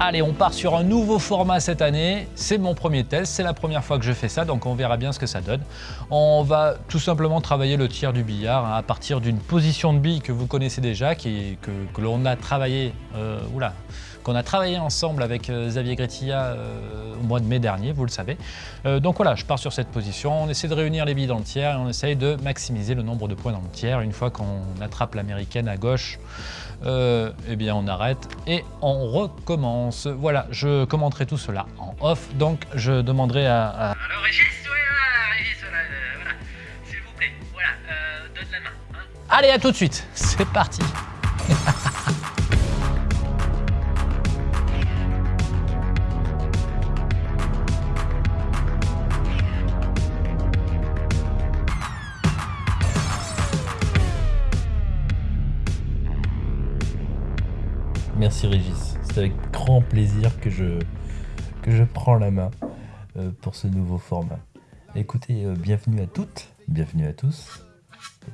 Allez, on part sur un nouveau format cette année. C'est mon premier test, c'est la première fois que je fais ça, donc on verra bien ce que ça donne. On va tout simplement travailler le tir du billard hein, à partir d'une position de bille que vous connaissez déjà, qui, que, l'on a travaillé, euh, qu'on a travaillé ensemble avec euh, Xavier Gretilla euh, au mois de mai dernier, vous le savez. Euh, donc voilà, je pars sur cette position, on essaie de réunir les billes dans le tiers et on essaye de maximiser le nombre de points dans le tiers. Une fois qu'on attrape l'américaine à gauche, euh, eh bien on arrête et on recommence. Voilà, je commenterai tout cela en off, donc je demanderai à... à- Alors Régis, oui, voilà, Régis, voilà, euh, voilà. s'il vous plaît, voilà, euh, donne la main. Hein. Allez, à tout de suite, c'est parti Merci Régis, c'est avec grand plaisir que je, que je prends la main euh, pour ce nouveau format. Écoutez, euh, bienvenue à toutes, bienvenue à tous.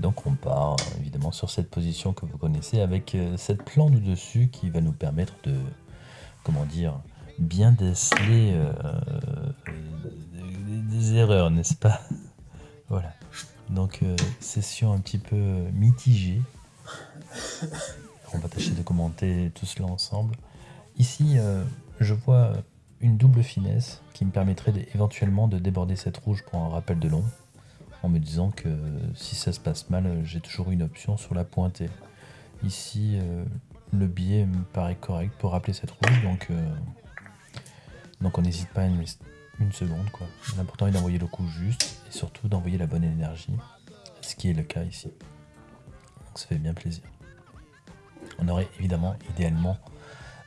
Donc on part évidemment sur cette position que vous connaissez avec euh, cette plan du dessus qui va nous permettre de, comment dire, bien déceler des, erreurs, n'est-ce pas? Voilà. Donc session un petit peu mitigée. On va tâcher de commenter tout cela ensemble. Ici, euh, je vois une double finesse qui me permettrait éventuellement de déborder cette rouge pour un rappel de long, en me disant que si ça se passe mal, j'ai toujours une option sur la pointée. Ici, euh, le biais me paraît correct pour rappeler cette rouge, donc, euh, on n'hésite pas une, une seconde. L'important est d'envoyer le coup juste et surtout d'envoyer la bonne énergie, ce qui est le cas ici. Donc ça fait bien plaisir. On aurait évidemment, idéalement,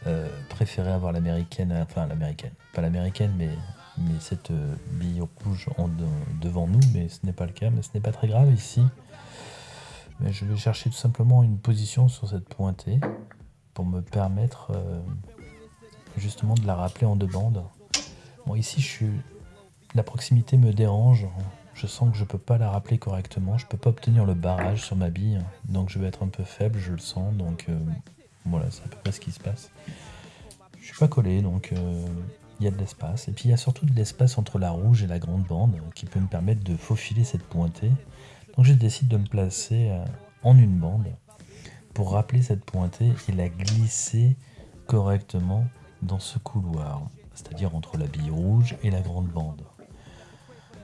euh, préféré avoir l'américaine, enfin l'américaine, pas l'américaine, mais, mais cette euh, bille rouge en de- devant nous, mais ce n'est pas le cas, mais ce n'est pas très grave ici. Mais je vais chercher tout simplement une position sur cette pointée pour me permettre euh, justement de la rappeler en deux bandes. Bon, ici, je suis... la proximité me dérange. Je sens que je peux pas la rappeler correctement. Je peux pas obtenir le barrage sur ma bille. Donc je vais être un peu faible, je le sens. Donc euh, voilà, c'est à peu près ce qui se passe. Je suis pas collé, donc euh, il y a de l'espace. Et puis il y a surtout de l'espace entre la rouge et la grande bande qui peut me permettre de faufiler cette pointée. Donc je décide de me placer euh, en une bande pour rappeler cette pointée et la glisser correctement dans ce couloir. C'est-à-dire entre la bille rouge et la grande bande.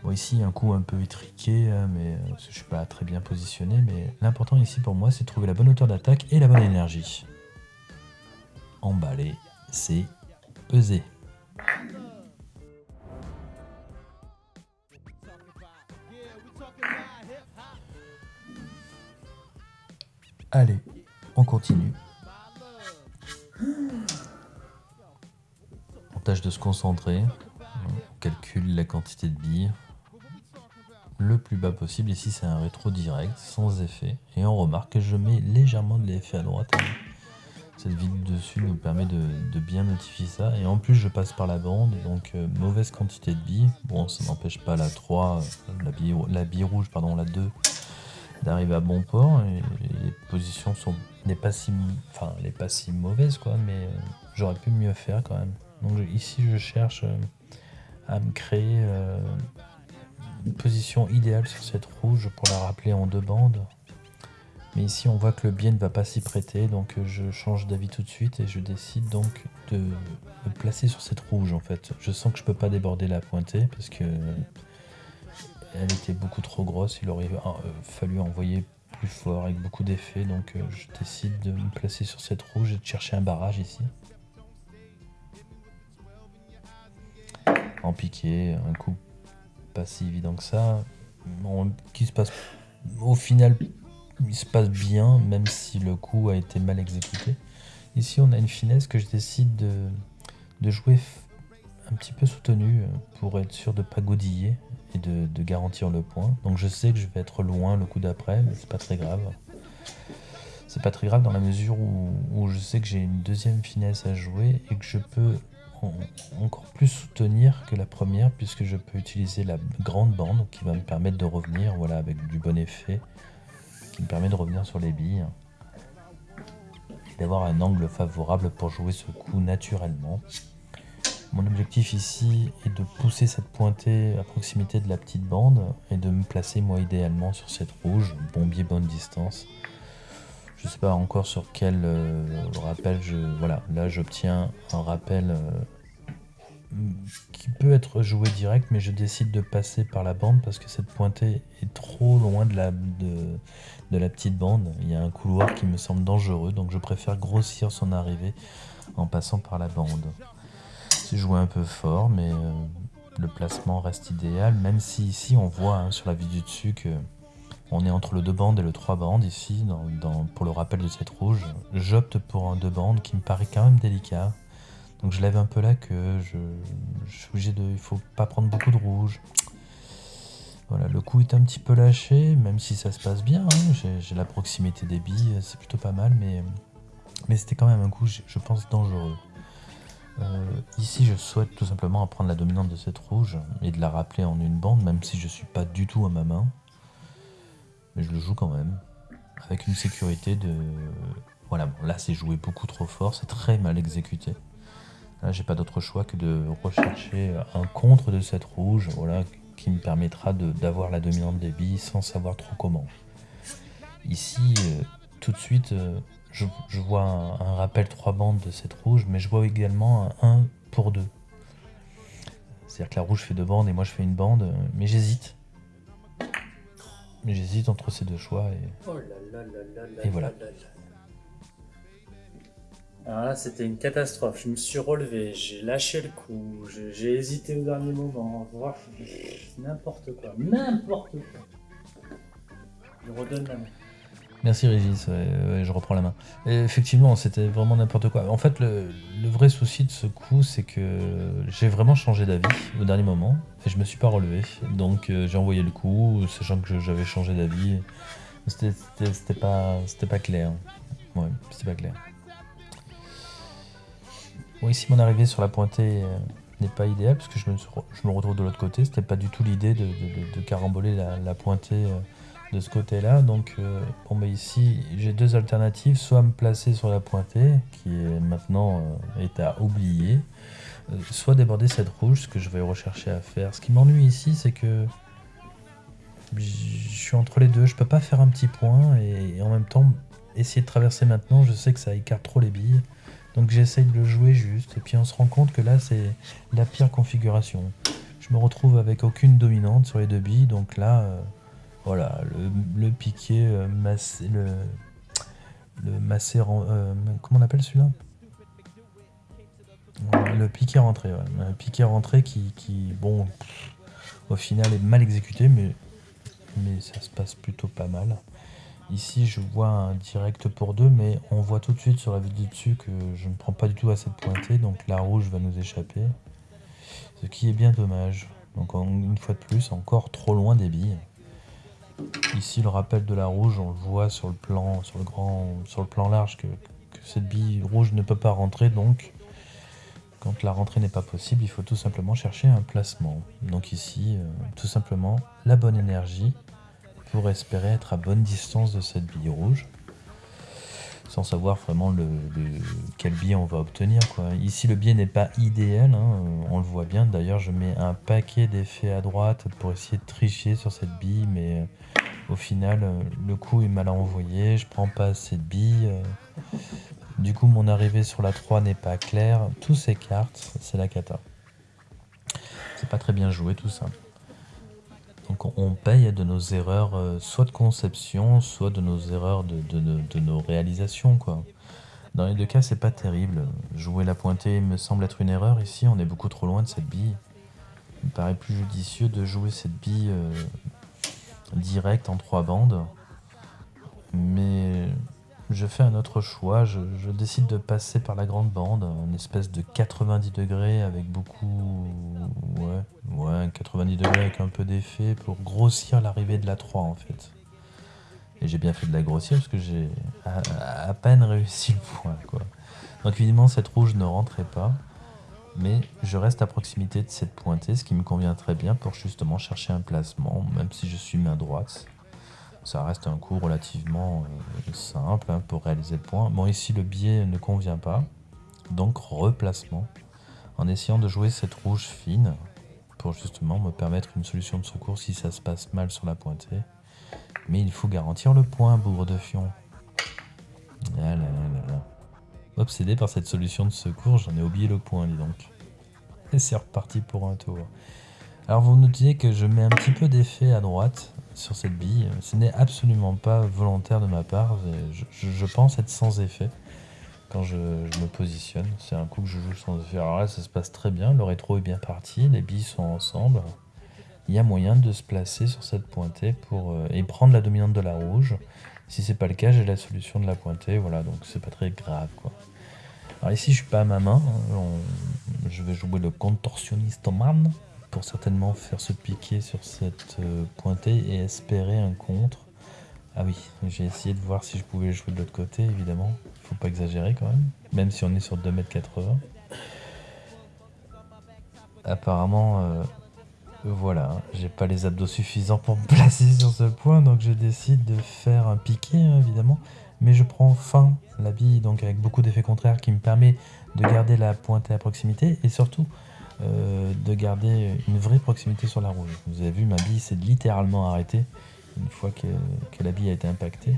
Bon, ici, un coup un peu étriqué, hein, mais euh, je suis pas très bien positionné. Mais l'important ici pour moi, c'est de trouver la bonne hauteur d'attaque et la bonne énergie. Emballer, c'est peser. Allez, on continue. On tâche de se concentrer. On calcule la quantité de billes le plus bas possible. Ici, c'est un rétro direct, sans effet. Et on remarque que je mets légèrement de l'effet à droite. Cette vide dessus nous permet de, bien notifier ça. Et en plus, je passe par la bande, donc euh, mauvaise quantité de billes. Bon, ça n'empêche pas la 3, euh, la bille, la bille rouge, pardon, la 2, d'arriver à bon port. Les positions sont pas si, enfin, quoi. Mais euh, j'aurais pu mieux faire quand même. Donc ici, je cherche euh, à me créer position idéale sur cette rouge pour la rappeler en deux bandes. Mais ici, on voit que le biais ne va pas s'y prêter, donc euh, je change d'avis tout de suite et je décide donc de me placer sur cette rouge en fait. Je sens que je peux pas déborder la pointée parce que elle était beaucoup trop grosse. Il aurait euh, fallu envoyer plus fort avec beaucoup d'effets, donc euh, je décide de me placer sur cette rouge et de chercher un barrage ici. En piqué, un coup pas si évident que ça, qui se passe au final il se passe bien, même si le coup a été mal exécuté. Ici, on a une finesse que je décide de, de jouer un petit peu soutenu pour être sûr de pas godiller et de, de garantir le point. Donc je sais que je vais être loin le coup d'après, mais c'est pas très grave. C'est pas très grave dans la mesure où, je sais que j'ai une deuxième finesse à jouer et que je peux encore plus soutenir que la première puisque je peux utiliser la grande bande qui va me permettre de revenir voilà, avec du bon effet qui me permet de revenir sur les billes. et d'avoir un angle favorable pour jouer ce coup naturellement. Mon objectif ici est de pousser cette pointée à proximité de la petite bande et de me placer moi idéalement sur cette rouge, bombier bonne distance. Je sais pas encore sur quel euh, rappel je... Voilà, là j'obtiens un rappel euh, qui peut être joué direct, mais je décide de passer par la bande parce que cette pointée est trop loin de la, petite bande. Il y a un couloir qui me semble dangereux, donc je préfère grossir son arrivée en passant par la bande. C'est joué un peu fort, mais euh, le placement reste idéal, même si ici on voit hein, sur la vue du dessus que on est entre le 2 bandes et le 3 bandes ici, pour le rappel de cette rouge. J'opte pour un 2 bandes qui me paraît quand même délicat. Donc je lève un peu là que je, suis obligé de... Il faut pas prendre beaucoup de rouge. Voilà, le coup est un petit peu lâché, même si ça se passe bien. Hein. J'ai la proximité des billes, c'est plutôt pas mal, mais, mais c'était quand même un coup, je pense, dangereux. Euh, ici, je souhaite tout simplement apprendre la dominante de cette rouge et de la rappeler en une bande, même si je suis pas du tout à ma main. Mais je le joue quand même, avec une sécurité de... Voilà, bon, là c'est joué beaucoup trop fort, c'est très mal exécuté. Là, j'ai pas d'autre choix que de rechercher un contre de cette rouge, voilà, qui me permettra d'avoir la dominante des billes sans savoir trop comment. Ici, euh, tout de suite, euh, je, vois un, rappel 3 bandes de cette rouge, mais je vois également un 1 pour 2. C'est-à-dire que la rouge fait deux bandes et moi je fais une bande, mais j'hésite. Mais j'hésite entre ces deux choix et, Oh là là là là là Et voilà. là là là. Alors là, c'était une catastrophe. Je me suis relevé, j'ai lâché le coup, j'ai hésité au dernier moment. N'importe quoi, n'importe quoi. Je redonne la main. Merci Régis, je reprends la main. Effectivement, c'était vraiment n'importe quoi. En fait, le, vrai souci de ce coup, c'est que j'ai vraiment changé d'avis au dernier moment et je me suis pas relevé. Donc euh, j'ai envoyé le coup, sachant que j'avais changé d'avis. C'était- pas, pas clair. Ouais, c'était pas clair. Ici, mon arrivée sur la pointée euh, n'est pas idéale parce que je me, retrouve de l'autre côté. C'était pas du tout l'idée de, caramboler la, la pointée. euh, de ce côté-là. Donc, euh, bon, bah ici, j'ai deux alternatives. Soit me placer sur la pointée, qui est maintenant euh, est à oublier, euh, soit déborder cette rouge, ce que je vais rechercher à faire. Ce qui m'ennuie ici, c'est que je suis entre les deux. Je peux pas faire un petit point et, et en même temps essayer de traverser maintenant. Je sais que ça écarte trop les billes. Donc j'essaye de le jouer juste. Et puis on se rend compte que là, c'est la pire configuration. Je me retrouve avec aucune dominante sur les deux billes. Donc là... voilà, le, piqué euh, massé, le, euh, comment on appelle celui-là? Le piqué rentré, ouais. Un piqué rentré qui, bon, au final est mal exécuté, mais, mais ça se passe plutôt pas mal. Ici, je vois un direct pour deux, mais on voit tout de suite sur la vue du dessus que je ne prends pas du tout à cette pointée, donc la rouge va nous échapper. Ce qui est bien dommage. Donc une fois de plus, encore trop loin des billes. Ici, le rappel de la rouge, on le voit sur le plan, sur le grand, sur le plan large que, cette bille rouge ne peut pas rentrer. Donc, quand la rentrée n'est pas possible, il faut tout simplement chercher un placement. Donc ici, euh, tout simplement, la bonne énergie pour espérer être à bonne distance de cette bille rouge, sans savoir vraiment le, le- quel biais on va obtenir. Quoi. Ici, le biais n'est pas idéal, hein, on le voit bien. D'ailleurs, je mets un paquet d'effets à droite pour essayer de tricher sur cette bille, mais euh, au final, euh, le coup est mal envoyé, je prends pas assez de billes. euh, du coup, mon arrivée sur la 3 n'est pas claire. Tous s'écartent, c'est la cata. C'est pas très bien joué tout ça. Donc on- paye de nos erreurs, euh, soit de conception, soit de nos erreurs de, nos réalisations. Dans les deux cas, c'est pas terrible. Jouer la pointée me semble être une erreur. Ici, on est beaucoup trop loin de cette bille. Il me paraît plus judicieux de jouer cette bille euh, directe en trois bandes. Mais je fais un autre choix. Je, je décide de passer par la grande bande, une espèce de 90 degrés avec beaucoup. Ouais, ouais, 90 degrés avec un peu d'effet pour grossir l'arrivée de la 3 en fait. Et j'ai bien fait de la grossir parce que j'ai à, peine réussi le point. Quoi. Donc évidemment, cette rouge ne rentrait pas. Mais je reste à proximité de cette pointée, ce qui me convient très bien pour justement chercher un placement, même si je suis main droite. Ça reste un coup relativement euh, simple hein, pour réaliser le point. Bon, ici, le biais ne convient pas. Donc, replacement. En essayant de jouer cette rouge fine pour justement me permettre une solution de secours si ça se passe mal sur la pointée. Mais il faut garantir le point, bourre de fion. Ah. Obsédé par cette solution de secours, j'en ai oublié le point, dis donc. Et c'est reparti pour un tour. Alors vous notez que je mets un petit peu d'effet à droite sur cette bille. Ce n'est absolument pas volontaire de ma part. Je pense être sans effet quand je, me positionne. C'est un coup que je joue sans. Alors là, ça se passe très bien. Le rétro est bien parti. Les billes sont ensemble. Il y a moyen de se placer sur cette pointée pour, euh, et prendre la dominante de la rouge. Si c'est pas le cas, j'ai la solution de la pointée. Voilà, donc c'est pas très grave. quoi. Alors ici, je suis pas à ma main. hein. Je vais jouer le contorsionniste man pour certainement faire se piquer sur cette euh, pointée et espérer un contre. Ah oui, j'ai essayé de voir si je pouvais jouer de l'autre côté, évidemment. Pas exagérer quand même, même si on est sur 2m80. Apparemment, euh, voilà, hein, j'ai pas les abdos suffisants pour me placer sur ce point, donc je décide de faire un piqué, hein, évidemment. Mais je prends fin la bille, donc avec beaucoup d'effets contraires, qui me permet de garder la pointée à proximité et surtout euh, de garder une vraie proximité sur la rouge. Vous avez vu, ma bille s'est littéralement arrêtée une fois que, que la bille a été impactée.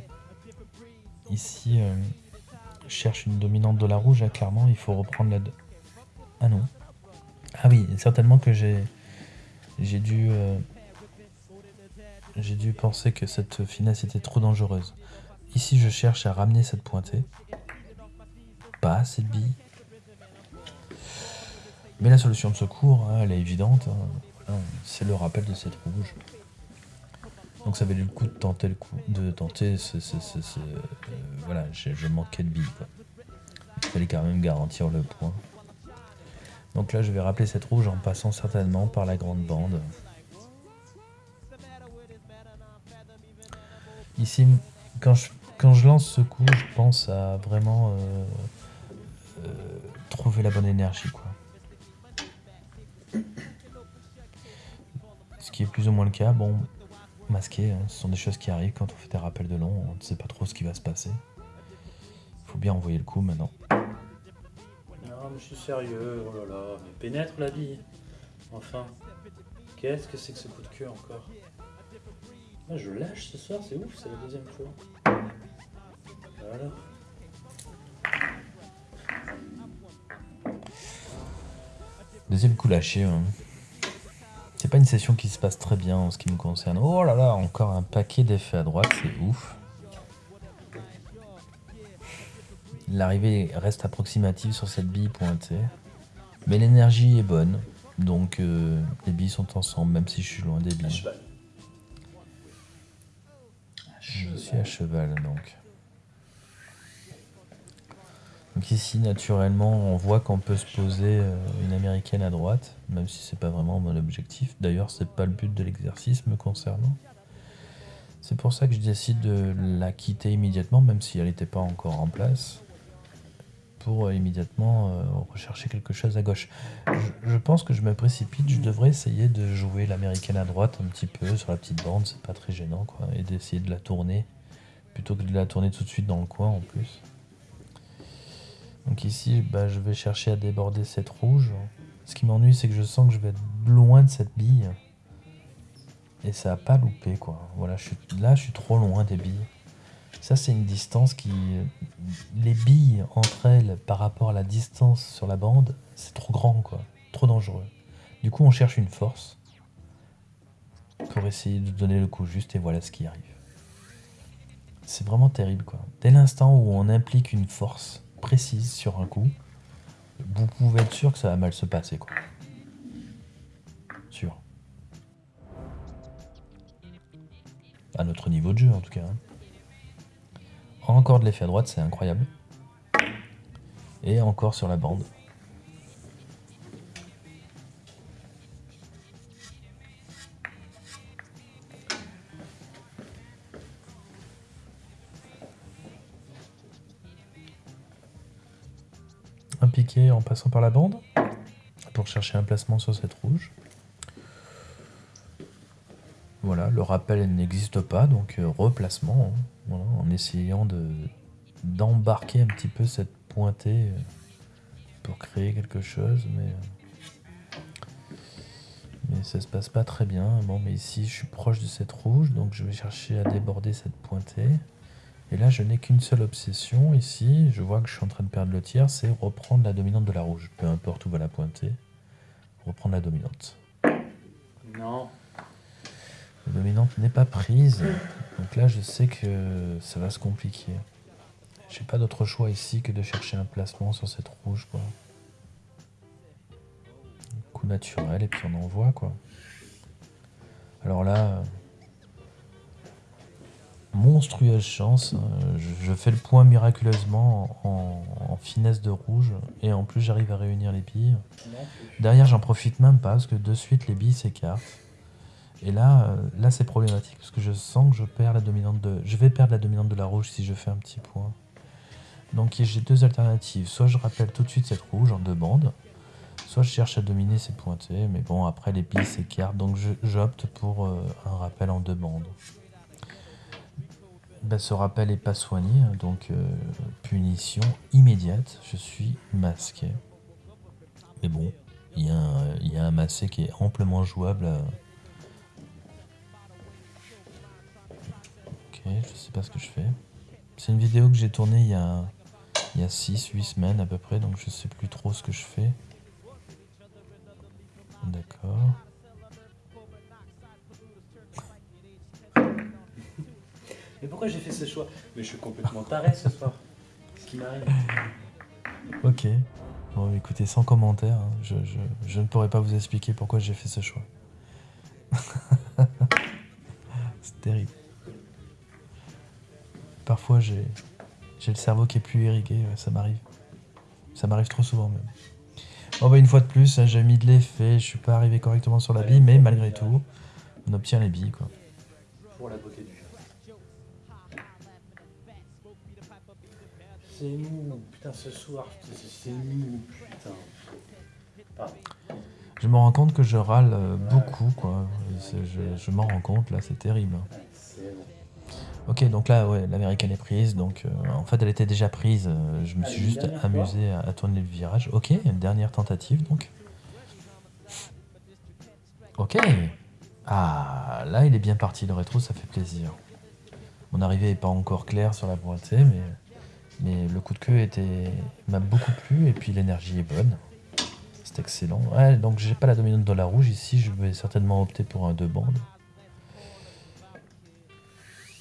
Ici, euh, cherche une dominante de la rouge, hein, clairement, il faut reprendre la... Ah non. Ah oui, certainement que j'ai j'ai dû... euh, j'ai dû penser que cette finesse était trop dangereuse. Ici, je cherche à ramener cette pointée. Pas assez de billes. Mais la solution de secours, hein, elle est évidente. hein. C'est le rappel de cette rouge. Donc ça valait le coup de tenter le coup, de tenter ce, ce- euh, voilà, je, je manquais de billes. Il fallait quand même garantir le point. Donc là, je vais rappeler cette rouge en passant certainement par la grande bande. Ici, quand je, quand je lance ce coup, je pense à vraiment euh, euh, trouver la bonne énergie. Quoi. Ce qui est plus ou moins le cas. Bon, masqué, hein, ce sont des choses qui arrivent quand on fait des rappels de long. On ne sait pas trop ce qui va se passer. Il faut bien envoyer le coup maintenant. Non, mais je suis sérieux, oh là là, mais pénètre la bille. Enfin, qu'est-ce que c'est que ce coup de queue encore? Ah, Je lâche ce soir, c'est ouf, c'est la deuxième fois. Voilà. Deuxième coup lâché. hein. Pas une session qui se passe très bien en ce qui me concerne. Oh là là, encore un paquet d'effets à droite, c'est ouf. L'arrivée reste approximative sur cette bille pointée. Mais l'énergie est bonne. Donc euh, les billes sont ensemble, même si je suis loin des À billes. cheval. À Je suis à cheval donc. Ici naturellement on voit qu'on peut se poser euh, une américaine à droite, même si c'est pas vraiment mon objectif. D'ailleurs c'est pas le but de l'exercice me concernant. C'est pour ça que je décide de la quitter immédiatement, même si elle n'était pas encore en place, pour euh, immédiatement euh, rechercher quelque chose à gauche. Je, je pense que je me précipite, je devrais essayer de jouer l'américaine à droite un petit peu sur la petite bande, c'est pas très gênant quoi, et d'essayer de la tourner plutôt que de la tourner tout de suite dans le coin en plus. Donc ici, bah, je vais chercher à déborder cette rouge. Ce qui m'ennuie, c'est que je sens que je vais être loin de cette bille. Et ça a pas loupé, quoi. Voilà, là, je suis trop loin des billes. Ça, c'est une distance qui... Les billes entre elles par rapport à la distance sur la bande, c'est trop grand, quoi. Trop dangereux. Du coup, on cherche une force pour essayer de donner le coup juste, et voilà ce qui arrive. C'est vraiment terrible, quoi. Dès l'instant où on implique une force précise sur un coup, vous pouvez être sûr que ça va mal se passer, quoi. Sûr. À notre niveau de jeu, en tout cas. hein. Encore de l'effet à droite, c'est incroyable. Et encore sur la bande. En passant par la bande pour chercher un placement sur cette rouge. Voilà, le rappel n'existe pas, donc euh, replacement, hein, voilà, en essayant de d'embarquer un petit peu cette pointée euh, pour créer quelque chose, mais euh, mais ça se passe pas très bien. Bon, mais ici je suis proche de cette rouge, donc je vais chercher à déborder cette pointée. Et là, je n'ai qu'une seule obsession ici. Je vois que je suis en train de perdre le tiers, c'est reprendre la dominante de la rouge. Peu importe où va la pointée, reprendre la dominante. Non. La dominante n'est pas prise. Donc là, je sais que ça va se compliquer. J'ai pas d'autre choix ici que de chercher un placement sur cette rouge, quoi. Coup naturel, et puis on envoie, quoi. Alors là, monstrueuse chance. euh, Je, fais le point miraculeusement en, finesse de rouge, et en plus j'arrive à réunir les billes. Derrière, j'en profite même pas parce que de suite les billes s'écartent. Et là, euh, là c'est problématique parce que je sens que je perds la dominante de. Je vais perdre la dominante de la rouge si je fais un petit point. Donc j'ai deux alternatives. Soit je rappelle tout de suite cette rouge en deux bandes, soit je cherche à dominer ces pointées. Mais bon, après les billes s'écartent, donc j'opte pour euh, un rappel en deux bandes. Ben, ce rappel est pas soigné, hein, donc euh, punition immédiate. Je suis masqué. Mais bon, il y, a un- y a un massé qui est amplement jouable. Ok, je sais pas ce que je fais. C'est une vidéo que j'ai tournée il y a, il y a 6-8 semaines à peu près, donc je sais plus trop ce que je fais. Pourquoi j'ai fait ce choix? Mais je suis complètement taré ce soir. Ce qui m'arrive. Ok. Bon, écoutez, sans commentaire, hein, je, je- je ne pourrais pas vous expliquer pourquoi j'ai fait ce choix. C'est terrible. Parfois, j'ai le cerveau qui est plus irrigué, ça m'arrive. Ça m'arrive trop souvent même. Bon, bah, une fois de plus, hein, j'ai mis de l'effet, je suis pas arrivé correctement sur la bille, mais malgré tout, on obtient les billes, quoi. Pour la beauté du C'est mou, putain, ce soir, c'est- mou, putain. Pardon. Je me rends compte que je râle euh, beaucoup, quoi. Je, je m'en rends compte, là, c'est terrible. Ok, donc là, ouais, l'américaine est prise. Donc, euh, en fait, elle était déjà prise. euh, je me Allez, suis juste amusé à, à tourner le virage. Ok, une dernière tentative, donc. Ok. Ah, là, il est bien parti. Le rétro, ça fait plaisir. Mon arrivée n'est pas encore claire sur la pointée, mais, mais le coup de queue était m'a beaucoup plu. Et puis, l'énergie est bonne. C'est excellent. Ouais, donc, j'ai pas la dominante dans la rouge. Ici, je vais certainement opter pour un deux bandes.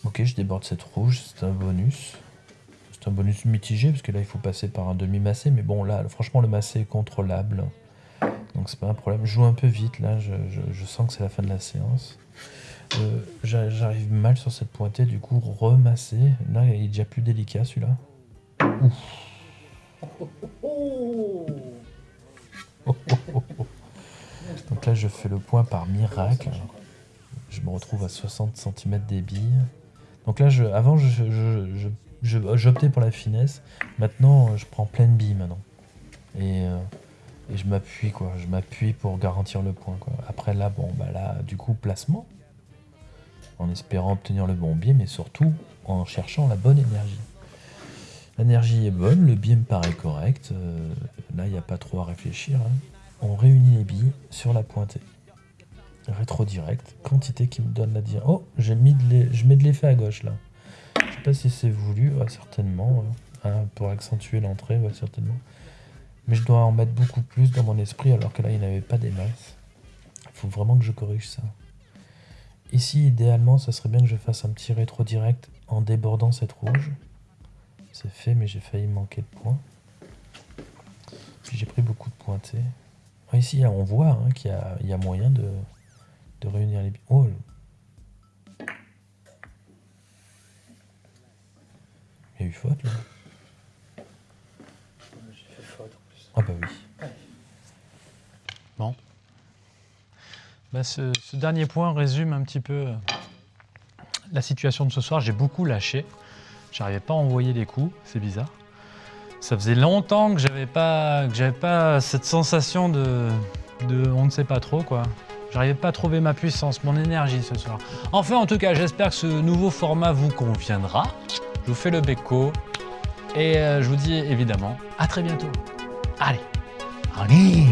Ok, je déborde cette rouge, c'est un bonus. C'est un bonus mitigé, parce que là, il faut passer par un demi-massé. Mais bon, là, franchement, le massé est contrôlable. Donc, c'est pas un problème. Je joue un peu vite, là. Je, sens que c'est la fin de la séance. Euh, j'a- J'arrive mal sur cette pointée, du coup, remasser. Là, il est déjà plus délicat, celui-là. Donc là, je fais le point par miracle. Je me retrouve à 60 cm des billes. Donc là, je, avant, je, je- j'optais pour la finesse. Maintenant, je prends pleine bille maintenant. Et, euh, je m'appuie, quoi. Je m'appuie pour garantir le point. Après, là, bon, bah là, du coup, placement. En espérant obtenir le bon biais, mais surtout en cherchant la bonne énergie. L'énergie est bonne, le biais me paraît correct. euh, là, il n'y a pas trop à réfléchir. hein. On réunit les billes sur la pointée. Rétro direct, quantité qui me donne la dire. Oh, j'ai mis de je mets de l'effet à gauche là. Je sais pas si c'est voulu, certainement. hein. Hein, pour accentuer l'entrée, certainement. Mais je dois en mettre beaucoup plus dans mon esprit alors que là il n'y avait pas des masses. Il faut vraiment que je corrige ça. Ici, idéalement, ça serait bien que je fasse un petit rétro direct en débordant cette rouge. C'est fait, mais j'ai failli manquer de points. Puis j'ai pris beaucoup de pointés. Ah, Ici, on voit hein, qu'il y, a- il y a moyen de, de réunir les. Oh là. Il y a eu faute là J'ai fait faute en plus. Ah bah oui. Bah, ce, ce dernier point résume un petit peu euh, la situation de ce soir. J'ai beaucoup lâché. J'arrivais pas à envoyer les coups, c'est bizarre. Ça faisait longtemps que j'avais pas pas cette sensation de, de on ne sait pas trop quoi. J'arrivais pas à trouver ma puissance, mon énergie ce soir. Enfin, en tout cas, j'espère que ce nouveau format vous conviendra. Je vous fais le béco. Et euh, je vous dis évidemment à très bientôt. Allez, allez